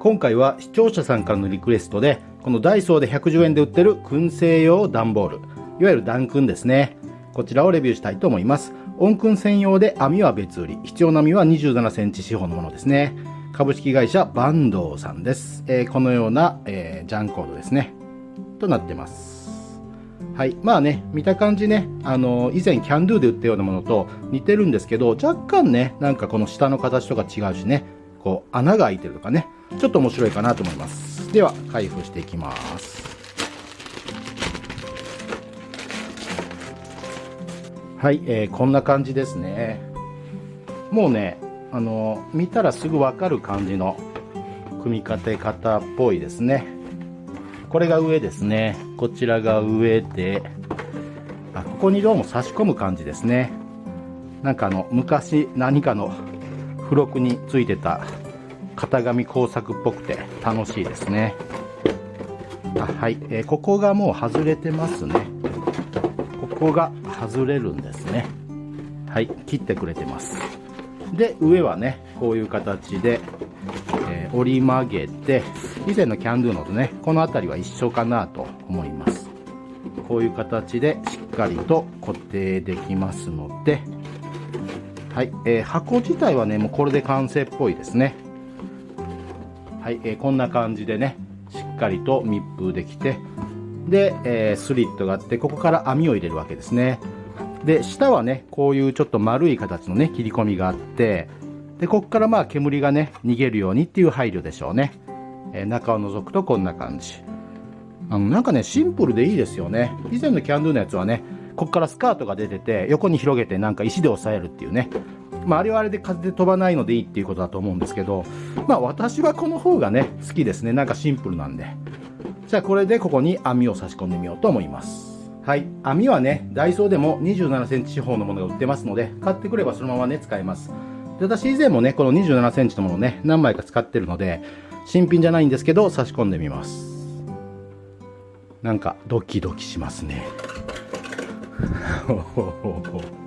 今回は視聴者さんからのリクエストでこのダイソーで110円で売ってる燻製用段ボールいわゆる段燻ですね。こちらをレビューしたいと思います。温燻専用で網は別売り必要な網は27センチ四方のものですね。株式会社バンドさんです、えー、このような、えー、ジャンコードですね。となってます。はい。まあね、見た感じね、あの、以前キャンドゥで売ったようなものと似てるんですけど、若干ね、なんかこの下の形とか違うしね、こう、穴が開いてるとかね、ちょっと面白いかなと思います。では、開封していきます。はい、えー、こんな感じですね。もうね、あの、見たらすぐわかる感じの組み立て方っぽいですね。これが上ですね。こちらが上で、あ、ここにどうも差し込む感じですね。なんかあの、昔何かの付録についてた型紙工作っぽくて楽しいですね。あはい、えー、ここがもう外れてますね。ここが外れるんですね。はい、切ってくれてます。で、上はね、こういう形で、えー、折り曲げて、以前のキャンドゥのとね、この辺りは一緒かなと思います。こういう形でしっかりと固定できますので、はい、えー、箱自体はね、もうこれで完成っぽいですね。はい、えー、こんな感じでね、しっかりと密封できて、で、えー、スリットがあって、ここから網を入れるわけですね。で、下はね、こういうちょっと丸い形のね、切り込みがあって、で、ここからまあ煙がね、逃げるようにっていう配慮でしょうね。えー、中を覗くとこんな感じ。あの、なんかね、シンプルでいいですよね。以前のキャンドゥのやつはね、ここからスカートが出てて、横に広げてなんか石で押さえるっていうね。まあ、あれはあれで風で飛ばないのでいいっていうことだと思うんですけど、まあ、私はこの方がね、好きですね。なんかシンプルなんで。じゃあ、これでここに網を差し込んでみようと思います。はい。網はね、ダイソーでも27センチ四方のものが売ってますので、買ってくればそのままね、使えます。で私以前もね、この27センチのものね、何枚か使ってるので、新品じゃないんですけど、差し込んでみます。なんか、ドキドキしますね。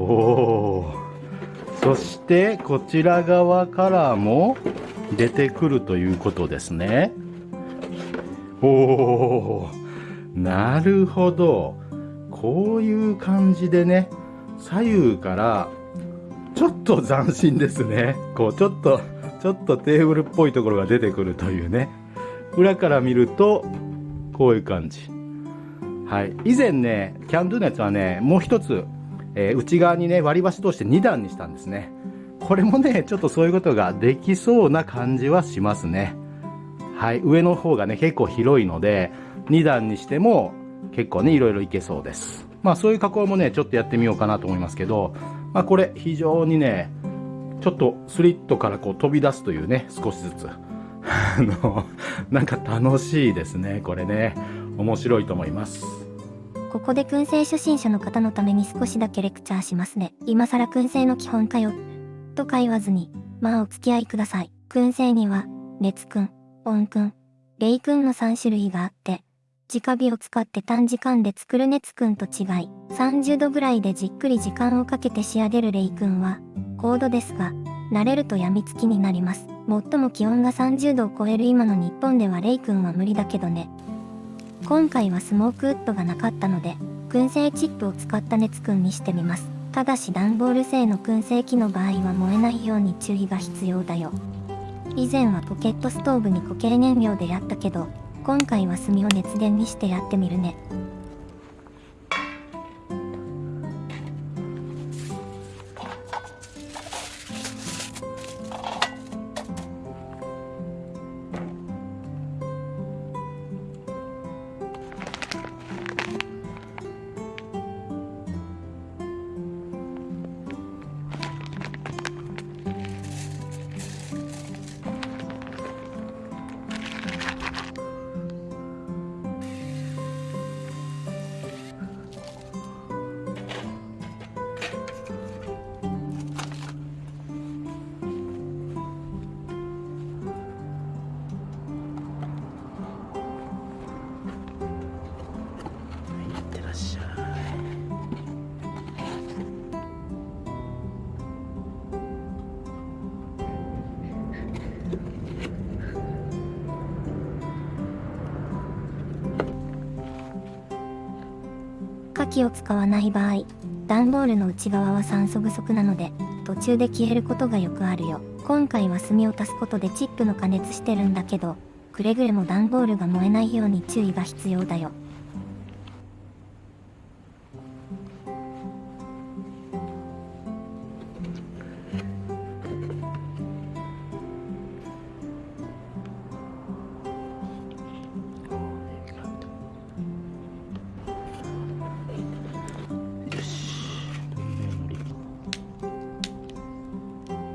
おおそしてこちら側からも出てくるということですねおおなるほど。こういう感じでね、左右からちょっと斬新ですね。こう、ちょっと、ちょっとテーブルっぽいところが出てくるというね。裏から見ると、こういう感じ。はい。以前ね、キャンドゥのやつはね、もう一つ、えー、内側にね、割り箸通して2段にしたんですね。これもね、ちょっとそういうことができそうな感じはしますね。はい。上の方がね、結構広いので、2段にしても結構ね、いろいろいけそうです。まあそういう加工もね、ちょっとやってみようかなと思いますけど、まあこれ非常にね、ちょっとスリットからこう飛び出すというね、少しずつ。あの、なんか楽しいですね、これね。面白いと思います。ここで燻製初心者の方のために少しだけレクチャーしますね。今更燻製の基本かよ。とか言わずに、まあお付き合いください。燻製には、熱燻、温燻、冷燻の3種類があって、直火を使って短時間で作る熱くんと違い、30度ぐらいでじっくり時間をかけて仕上げるレイくんは、高度ですが、慣れると病みつきになります。最も気温が30度を超える今の日本ではレイくんは無理だけどね。今回はスモークウッドがなかったので、燻製チップを使った熱くんにしてみます。ただし段ボール製の燻製機の場合は燃えないように注意が必要だよ。以前はポケットストーブに固形燃料でやったけど、今回は炭を熱源にしてやってみるね。気を使わない場合、段ボールの内側は酸素不足なので、途中で消えることがよくあるよ。今回は炭を足すことでチップの加熱してるんだけど、くれぐれも段ボールが燃えないように注意が必要だよ。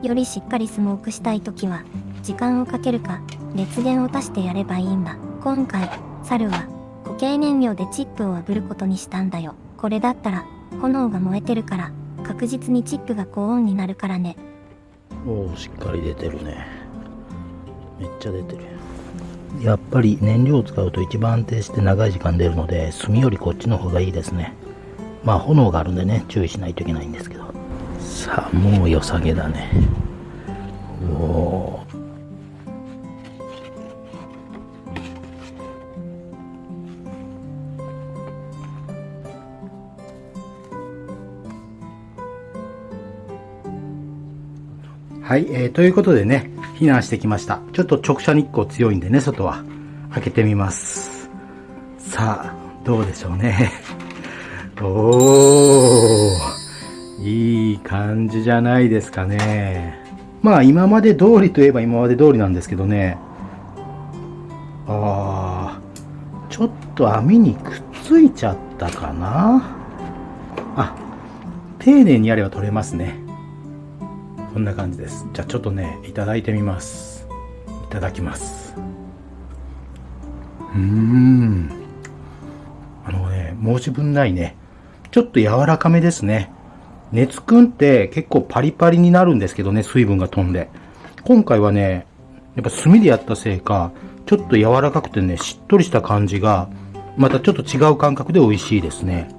よりしっかりスモークしたい時は、時間をかけるか、熱源を足してやればいいんだ。今回、猿は、固形燃料でチップを炙ることにしたんだよ。これだったら、炎が燃えてるから、確実にチップが高温になるからね。おおしっかり出てるねめっちゃ出てるやっぱり燃料を使うと一番安定して長い時間出るので炭よりこっちの方がいいですねまあ炎があるんでね注意しないといけないんですけどさあもう良さげだねおおはい、えー、ということでね、避難してきました。ちょっと直射日光強いんでね、外は。開けてみます。さあ、どうでしょうね。おー、いい感じじゃないですかね。まあ、今まで通りといえば今まで通りなんですけどね。あー、ちょっと網にくっついちゃったかな。あ、丁寧にやれば取れますね。こんな感じです。じゃあちょっとね、いただいてみます。いただきます。うーん。あのね、申し分ないね。ちょっと柔らかめですね。熱くんって結構パリパリになるんですけどね、水分が飛んで。今回はね、やっぱ炭でやったせいか、ちょっと柔らかくてね、しっとりした感じが、またちょっと違う感覚で美味しいですね。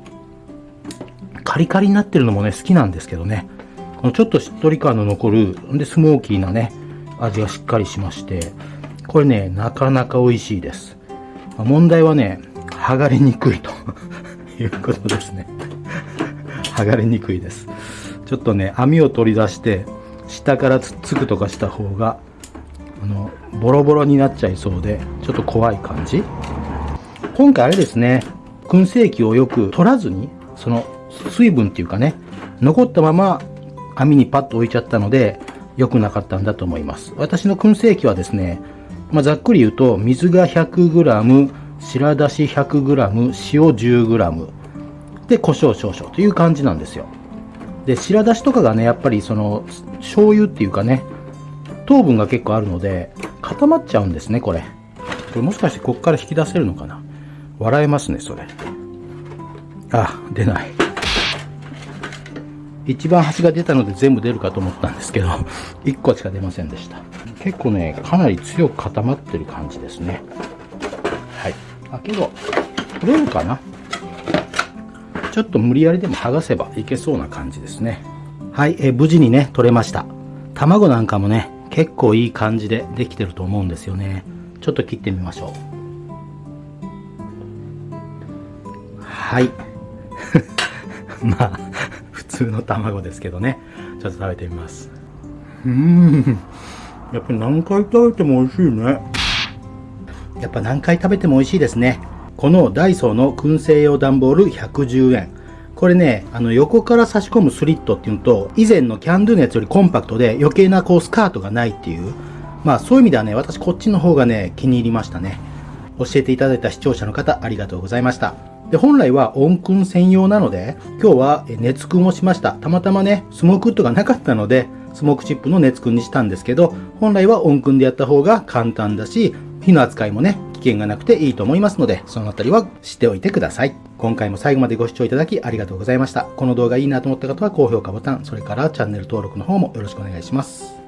カリカリになってるのもね、好きなんですけどね。このちょっとしっとり感の残る、で、スモーキーなね、味がしっかりしまして、これね、なかなか美味しいです。問題はね、剥がれにくいということですね。剥がれにくいです。ちょっとね、網を取り出して、下からつっつくとかした方が、あの、ボロボロになっちゃいそうで、ちょっと怖い感じ。今回あれですね、燻製器をよく取らずに、その水分っていうかね、残ったまま網にパッと置いちゃったので、良くなかったんだと思います。私の燻製器はですね、まあ、ざっくり言うと、水が 100g、白だし 100g、塩 10g、で、胡椒少々という感じなんですよ。で、白だしとかがね、やっぱりその、醤油っていうかね、糖分が結構あるので、固まっちゃうんですね、これ。これもしかしてこっから引き出せるのかな？笑えますね、それ。あ、出ない。一番端が出たので全部出るかと思ったんですけど、1個しか出ませんでした。結構ね、かなり強く固まってる感じですね。はい。あ、けど、取れるかな？ちょっと無理やりでも剥がせばいけそうな感じですね。はい、えー無事にね、取れました。卵なんかもね、結構いい感じでできてると思うんですよね。ちょっと切ってみましょう。はい。まあ、普通の卵ですけどね。ちょっと食べてみます。うーん。やっぱり何回食べても美味しいね。やっぱ何回食べても美味しいですね。このダイソーの燻製用段ボール110円。これね、あの横から差し込むスリットっていうのと、以前のキャンドゥのやつよりコンパクトで余計なこうスカートがないっていう。まあそういう意味ではね、私こっちの方がね、気に入りましたね。教えていただいた視聴者の方ありがとうございました。で、本来は温燻専用なので、今日はえ熱燻をしました。たまたまね、スモークウッドがなかったので、スモークチップの熱燻にしたんですけど、本来は温燻でやった方が簡単だし、火の扱いもね、危険がなくていいと思いますので、そのあたりは知っておいてください。今回も最後までご視聴いただきありがとうございました。この動画いいなと思った方は高評価ボタン、それからチャンネル登録の方もよろしくお願いします。